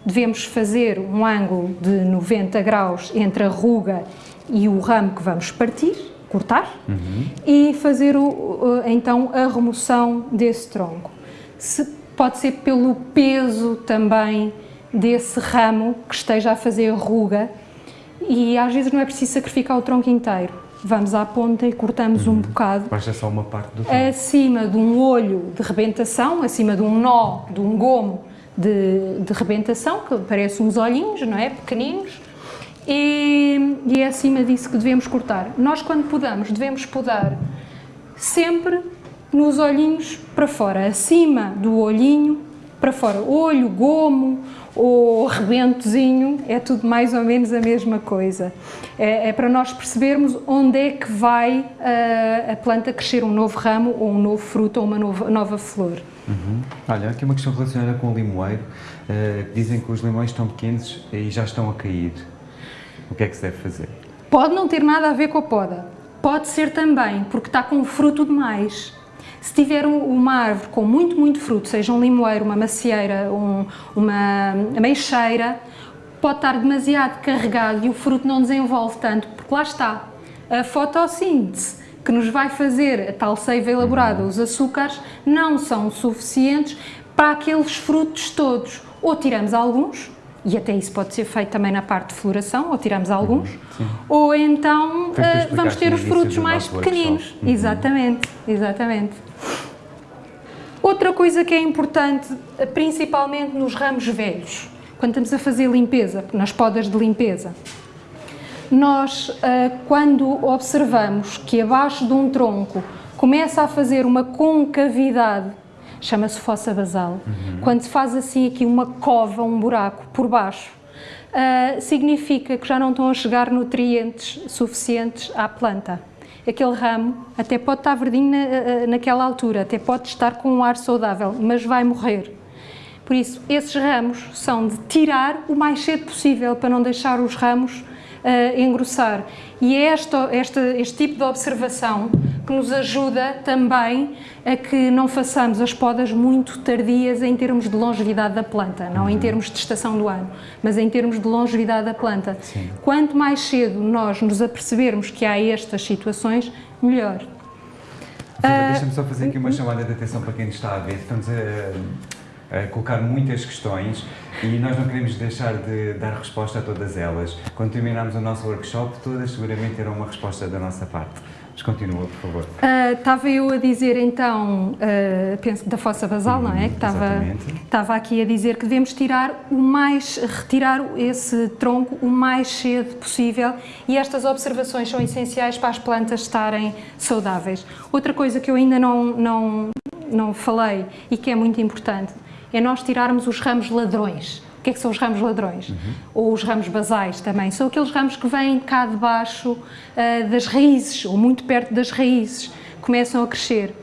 Devemos fazer um ângulo de 90 graus entre a ruga e o ramo que vamos partir, cortar, uhum. e fazer o, então a remoção desse tronco. Se, pode ser pelo peso também desse ramo que esteja a fazer a ruga e às vezes não é preciso sacrificar o tronco inteiro vamos à ponta e cortamos uhum. um bocado. Basta só uma parte do. Acima de um olho de rebentação, acima de um nó, de um gomo de, de rebentação, que parece uns olhinhos, não é? Pequeninos. E, e é acima disso que devemos cortar. Nós, quando podamos, devemos podar sempre nos olhinhos para fora, acima do olhinho para fora. Olho, gomo, o rebentozinho, é tudo mais ou menos a mesma coisa. É, é para nós percebermos onde é que vai a, a, planta crescer um novo ramo, ou um novo fruto, ou uma nova, nova flor. Uhum. Olha, aqui uma questão relacionada com o limoeiro. Uh, dizem que os limões estão pequenos e já estão a cair. O que é que se deve fazer? Pode não ter nada a ver com a poda. Pode ser também porque está com fruto demais. Se tiver uma árvore com muito, muito fruto, seja um limoeiro, uma macieira, um, uma ameixeira, pode estar demasiado carregado e o fruto não desenvolve tanto, porque lá está, a fotossíntese que nos vai fazer a tal seiva elaborada, os açúcares, não são suficientes para aqueles frutos todos. Ou tiramos alguns, e até isso pode ser feito também na parte de floração, ou tiramos alguns, Sim. ou então uh, vamos ter os frutos mais pequeninos. Uhum. Exatamente, exatamente. Outra coisa que é importante, principalmente nos ramos velhos, quando estamos a fazer limpeza, nas podas de limpeza, nós, eh, quando observamos que abaixo de um tronco começa a fazer uma concavidade, chama-se fossa basal, uhum. quando se faz assim aqui uma cova, um buraco por baixo, uh, significa que já não estão a chegar nutrientes suficientes à planta aquele ramo até pode estar verdinho na, eh, naquela altura, até pode estar com um ar saudável, mas vai morrer. Por isso, esses ramos são de tirar o mais cedo possível para não deixar os ramos uh, engrossar. E é esta, esta, este tipo de observação que nos ajuda também a que não façamos as podas muito tardias em termos de longevidade da planta, não em uhum. termos de estação do ano, mas em termos de longevidade da planta. Sim. Quanto mais cedo nós nos apercebermos que há estas situações, melhor. Deixa-me só fazer aqui uma chamada de atenção para quem está a ver. Estamos a colocar muitas questões e nós não queremos deixar de dar resposta a todas elas. Quando terminarmos o nosso workshop, todas seguramente terão uma resposta da nossa parte. Mas continua, por favor. Uh, estava eu a dizer então, uh, penso da fossa basal, não é? Que estava, estava aqui a dizer que devemos tirar o mais, retirar esse tronco o mais cedo possível e estas observações são essenciais para as plantas estarem saudáveis. Outra coisa que eu ainda não, não, não falei e que é muito importante é nós tirarmos os ramos ladrões. O que é que são os ramos ladrões? Uhum. Ou os ramos basais também. São aqueles ramos que vêm cá debaixo uh, das raízes, ou muito perto das raízes, começam a crescer.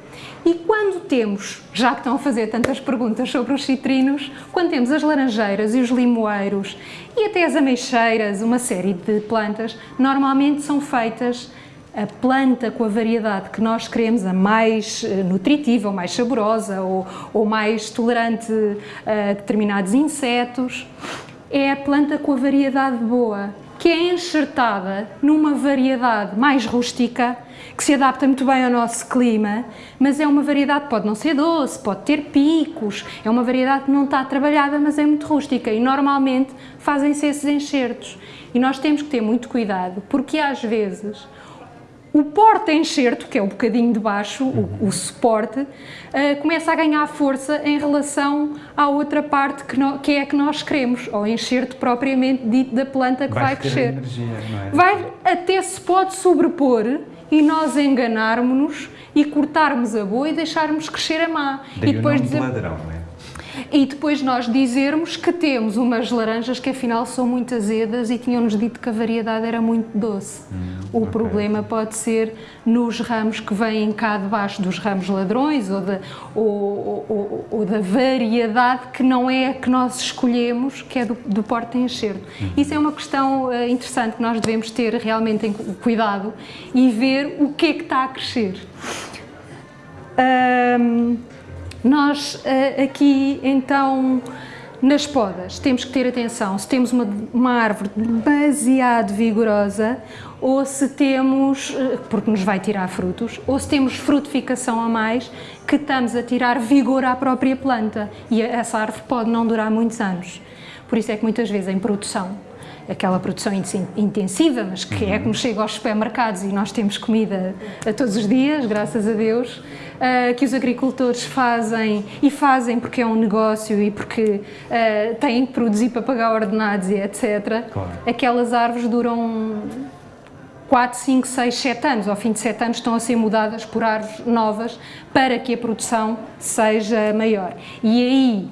E quando temos, já que estão a fazer tantas perguntas sobre os citrinos, quando temos as laranjeiras e os limoeiros e até as ameixeiras, uma série de plantas, normalmente são feitas a planta com a variedade que nós queremos, a mais eh, nutritiva, ou mais saborosa, ou, ou mais tolerante a determinados insetos, é a planta com a variedade boa, que é enxertada numa variedade mais rústica, que se adapta muito bem ao nosso clima, mas é uma variedade, pode não ser doce, pode ter picos, é uma variedade que não está trabalhada, mas é muito rústica e normalmente fazem-se esses enxertos. E nós temos que ter muito cuidado, porque às vezes o porta-enxerto, que é o bocadinho de baixo, o, o suporte, uh, começa a ganhar força em relação à outra parte que, no, que é a que nós queremos, ou enxerto propriamente dito da planta que vai, vai crescer. Energia, é? Vai, até se pode sobrepor e nós enganarmos-nos e cortarmos a boa e deixarmos crescer a má. Daí e depois o nome de dizer- ladrão, não é? E depois nós dizermos que temos umas laranjas que afinal são muito azedas e tinham-nos dito que a variedade era muito doce. o ok. problema pode ser nos ramos que vêm cá debaixo dos ramos ladrões ou da, ou, ou- ou da variedade que não é a que nós escolhemos, que é do, do porte enxerto. Isso é uma questão eh, interessante que nós devemos ter realmente cuidado e ver o que é que está a crescer. Ahm, nós eh, aqui então nas podas temos que ter atenção se temos uma, uma árvore demasiado vigorosa ou se temos, eh, porque nos vai tirar frutos, ou se temos frutificação a mais que estamos a tirar vigor à própria planta e essa árvore pode não durar muitos anos. Por isso é que muitas vezes em produção aquela produção in- intensiva, mas que é que nos chega aos supermercados e nós temos comida a todos os dias, graças a Deus, ah, que os agricultores fazem e fazem porque é um negócio e porque ah, têm que produzir para pagar ordenados e etc. Claro. Aquelas árvores duram 4, 5, 6, 7 anos. Ao fim de 7 anos estão a ser mudadas por árvores novas para que a produção seja maior. E aí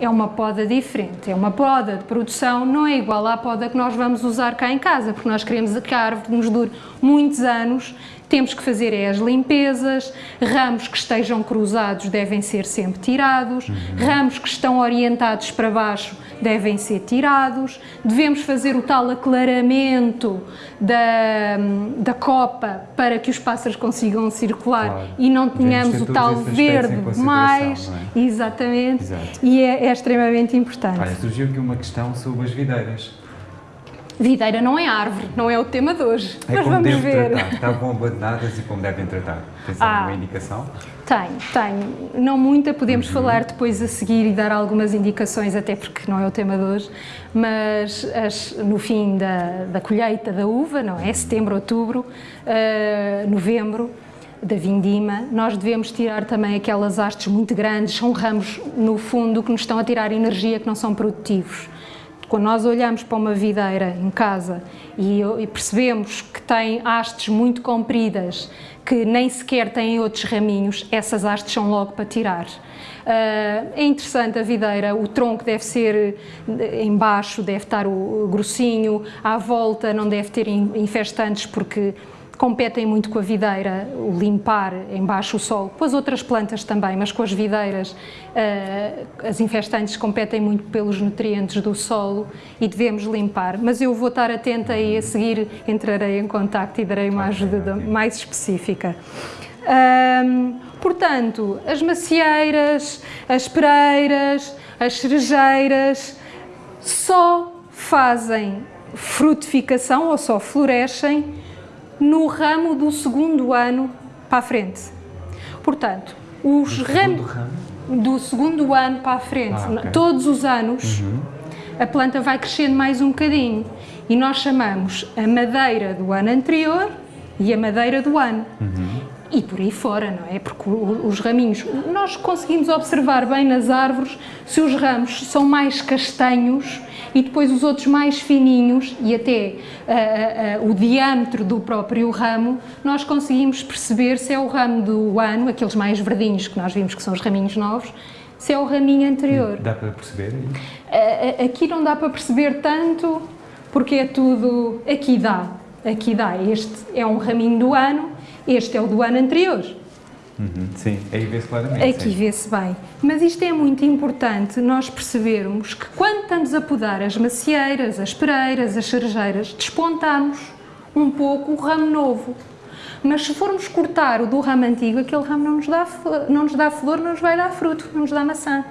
é uma poda diferente, é uma poda de produção, não é igual à poda que nós vamos usar cá em casa, porque nós queremos que a árvore nos dure muitos anos, temos que fazer é as limpezas, ramos que estejam cruzados devem ser sempre tirados, ramos que estão orientados para baixo devem ser tirados, devemos fazer o tal aclaramento da, da copa para que os pássaros consigam circular Claro. e não tenhamos o tal verde mais, é? exatamente, Exato. e é, é extremamente importante. Olha, surgiu aqui uma questão sobre as videiras. Videira não é árvore, não é o tema de hoje, É mas vamos ver. tratar. Estavam abandonadas e como devem tratar. Tens Ah. alguma indicação? Tenho, tenho. Não muita, podemos Uhum. falar depois a seguir e dar algumas indicações, até porque não é o tema de hoje, mas as- no fim da, da colheita da uva, não é? Setembro, outubro, ah, novembro, da vindima, nós devemos tirar também aquelas hastes muito grandes, são ramos no fundo que nos estão a tirar energia que não são produtivos. Quando nós olhamos para uma videira em casa e, e percebemos que tem hastes muito compridas, que nem sequer têm outros raminhos, essas hastes são logo para tirar. Ah, é interessante a videira, o tronco deve ser eh, embaixo, deve estar o, o grossinho, à volta não deve ter in- infestantes porque competem muito com a videira, o limpar embaixo o solo, com as outras plantas também, mas com as videiras eh, as infestantes competem muito pelos nutrientes do solo e devemos limpar. Mas eu vou estar atenta e a seguir entrarei em contacto e darei uma ajuda mais específica. Portanto, as macieiras, as pereiras, as cerejeiras só fazem frutificação ou só florescem no ramo do segundo ano para a frente. Portanto, os Do ramos ramo? do segundo ano para a frente, Ah, ok. todos os anos, a planta vai crescendo mais um bocadinho e nós chamamos a madeira do ano anterior e a madeira do ano. E por aí fora, não é? Porque os raminhos, nós conseguimos observar bem nas árvores se os ramos são mais castanhos e depois os outros mais fininhos e até ah, ah, o diâmetro do próprio ramo, nós conseguimos perceber se é o ramo do ano, aqueles mais verdinhos que nós vimos que são os raminhos novos, se é o raminho anterior. Dá para perceber a- Aqui não dá para perceber tanto, porque é tudo. Aqui dá, aqui dá. Este é um raminho do ano, este é o do ano anterior. Uhum, Sim, aí vê-se claramente. Aqui vê-se bem. Mas isto é muito importante nós percebermos que quando estamos a podar as macieiras, as pereiras, as cerejeiras, despontamos um pouco o ramo novo. Mas se formos cortar o do ramo antigo, aquele ramo não nos dá, não nos dá flor, não nos vai dar fruto, não nos dá maçã.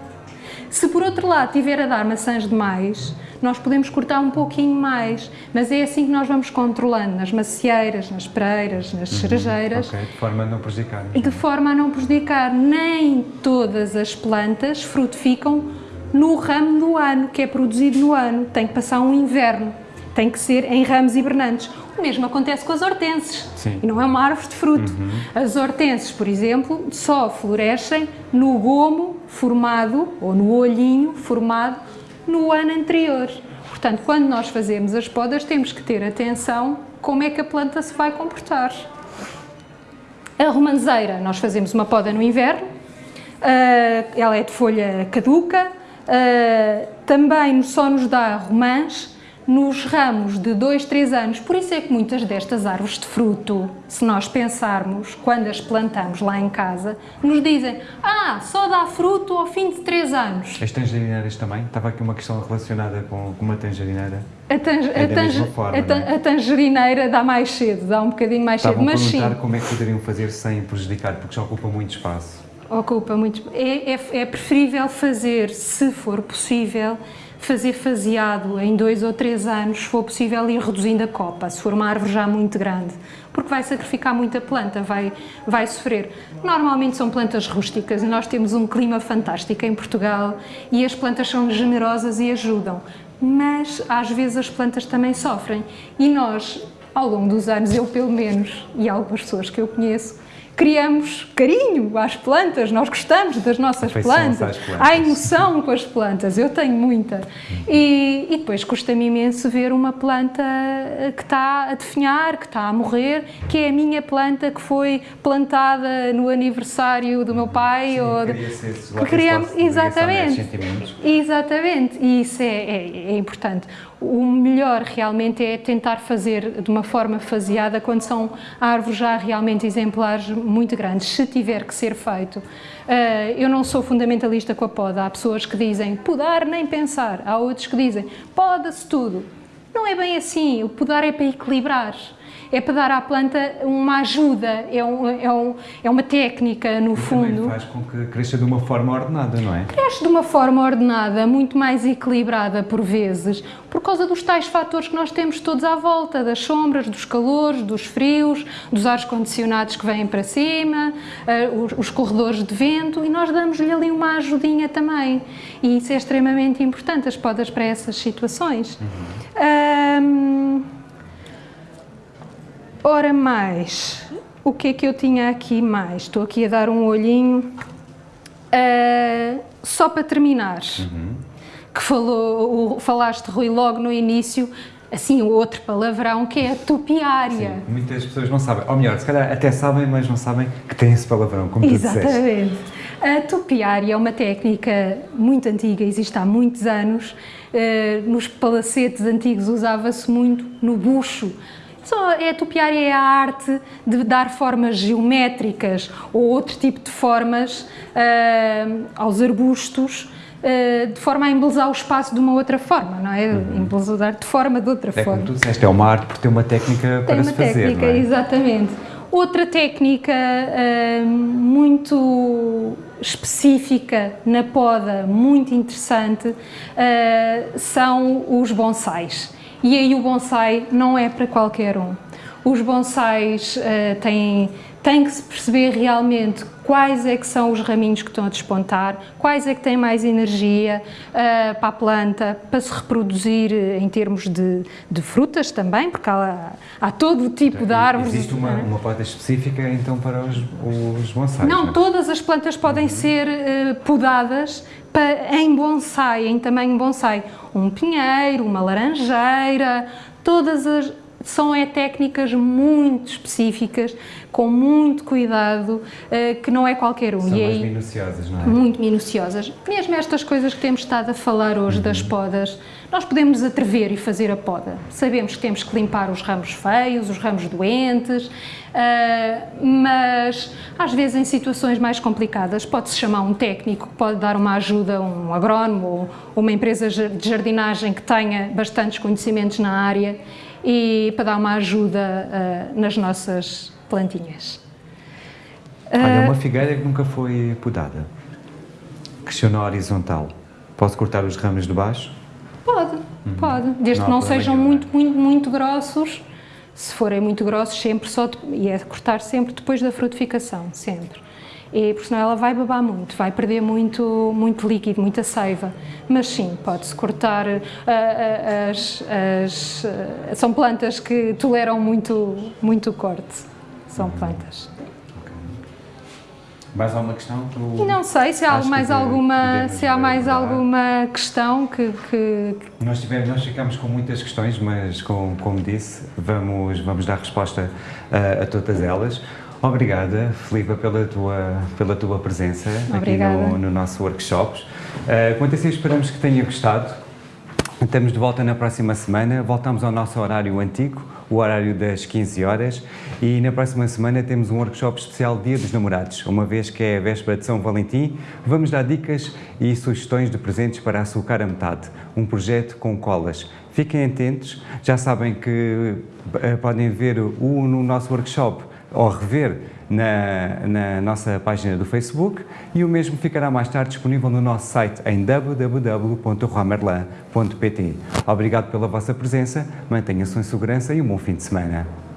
Se por outro lado tiver a dar maçãs demais, nós podemos cortar um pouquinho mais, mas é assim que nós vamos controlando nas macieiras, nas pereiras, nas cerejeiras, Ok, de forma a não prejudicar. e de forma a não prejudicar. Nem todas as plantas frutificam no ramo do ano, que é produzido no ano. Tem que passar um inverno. Tem que ser em ramos hibernantes. O mesmo acontece com as hortenses. Sim. E não é uma árvore de fruto. As hortenses, por exemplo, só florescem no gomo formado, ou no olhinho formado, no ano anterior. Portanto, quando nós fazemos as podas, temos que ter atenção como é que a planta se vai comportar. A romanceira, nós fazemos uma poda no inverno, uh, ela é de folha caduca, uh, também só nos dá romãs nos ramos de 2, 3 anos. Por isso é que muitas destas árvores de fruto, se nós pensarmos, quando as plantamos lá em casa, nos dizem ah, só dá fruto ao fim de 3 anos. As tangerineiras também? Estava aqui uma questão relacionada com, uma tangerineira. A, tang é a, forma, a, é? a, tangerineira dá mais cedo, dá um bocadinho mais Estavam cedo, mas sim. como é que poderiam fazer sem prejudicar, porque já ocupa muito espaço. Ocupa muito. É, é, é preferível fazer, se for possível, fazer faseado em dois ou três anos, se for possível ir reduzindo a copa, se for uma árvore já muito grande, porque vai sacrificar muita planta, vai, vai sofrer. Normalmente são plantas rústicas e nós temos um clima fantástico em Portugal e as plantas são generosas e ajudam, mas às vezes as plantas também sofrem e nós, ao longo dos anos, eu pelo menos, e algumas pessoas que eu conheço, criamos carinho às plantas, nós gostamos das nossas plantas, plantas, há emoção com as plantas, eu tenho muita. Uhum. E, e, depois custa-me imenso ver uma planta que está a definhar, que está a morrer, que é a minha planta que foi plantada no aniversário do meu pai. Sim, ou de, que criamos, exatamente, exatamente, e isso é, é, é importante o melhor realmente é tentar fazer de uma forma faseada quando são árvores já realmente exemplares muito grandes, se tiver que ser feito. Eh, eu não sou fundamentalista com a poda, há pessoas que dizem podar nem pensar, há outros que dizem poda-se tudo. Não é bem assim, o podar é para equilibrar é para dar à planta uma ajuda, é, um, é, um, é uma técnica no e fundo. Faz com que cresça de uma forma ordenada, não é? Cresce de uma forma ordenada, muito mais equilibrada por vezes, por causa dos tais fatores que nós temos todos à volta, das sombras, dos calores, dos frios, dos ares condicionados que vêm para cima, os, os, corredores de vento e nós damos-lhe ali uma ajudinha também. E isso é extremamente importante, as podas para essas situações. Uhum. Um, Ora mais, o que é que eu tinha aqui mais? Estou aqui a dar um olhinho. Uh, só para terminar, uhum. que falou, o, falaste, Rui, logo no início, assim, o outro palavrão, que é a topiária. Sim, muitas pessoas não sabem, ou melhor, se calhar até sabem, mas não sabem que tem esse palavrão, como Exatamente. tu disseste. A topiária é uma técnica muito antiga, existe há muitos anos. Uh, nos palacetes antigos usava-se muito no bucho, só é, a topiária é a arte de dar formas geométricas ou outro tipo de formas uh, aos arbustos, uh, de forma a embelezar o espaço de uma outra forma, não é? Uhum. Embelezar de forma de outra é forma. Como tu disseste, é uma arte porque tem uma técnica tem para se fazer, técnica, é? exatamente. Outra técnica uh, muito específica na poda, muito interessante, são os bonsais. E aí o bonsai não é para qualquer um. Os bonsais uh, têm, têm que se perceber realmente quais é que são os raminhos que estão a despontar, quais é que têm mais energia uh, para a planta, para se reproduzir em termos de, de frutas também, porque há, há todo o tipo de árvores. Existe uma, uma planta específica então para os, os bonsais? Não, não, é? todas as plantas podem uhum. ser uh, podadas para, em bonsai, em tamanho bonsai. Um pinheiro, uma laranjeira, todas as, são é técnicas muito específicas, com muito cuidado, uh, que não é qualquer um. São e mais aí, minuciosas, não é? Muito minuciosas. Mesmo estas coisas que temos estado a falar hoje uhum. das podas, nós podemos atrever e fazer a poda. Sabemos que temos que limpar os ramos feios, os ramos doentes, uh, mas às vezes em situações mais complicadas pode-se chamar um técnico que pode dar uma ajuda, um agrónomo ou uma empresa de jardinagem que tenha bastantes conhecimentos na área e para dar uma ajuda uh, nas nossas plantinhas. Olha, uma figueira que nunca foi podada, cresceu na horizontal, posso cortar os ramos de baixo? Pode, uhum. pode, desde não que não sejam muito, muito, muito grossos, se forem muito grossos, sempre só, e é cortar sempre depois da frutificação, sempre e porque senão ela vai babar muito, vai perder muito, muito líquido, muita seiva. Mas sim, pode-se cortar, uh, uh, as, as, uh, são plantas que toleram muito, muito corte, são plantas. Mais alguma questão? Não sei se há mais alguma, se há mais alguma questão que, que... Nós, tivemos, nós ficamos com muitas questões, mas com, como disse, vamos, vamos dar resposta a, a todas elas. Obrigada, Filipa, pela tua, pela tua presença Obrigada. aqui no, no nosso workshop. Uh, quanto assim, esperamos que tenha gostado. Estamos de volta na próxima semana, voltamos ao nosso horário antigo, o horário das 15 horas, e na próxima semana temos um workshop especial Dia dos Namorados, uma vez que é a véspera de São Valentim, vamos dar dicas e sugestões de presentes para açúcar a metade, um projeto com colas. Fiquem atentos, já sabem que uh, podem ver o no nosso workshop ou rever na, na, nossa página do Facebook e o mesmo ficará mais tarde disponível no nosso site em www.romerlan.pt. Obrigado pela vossa presença, mantenha-se em segurança e um bom fim de semana.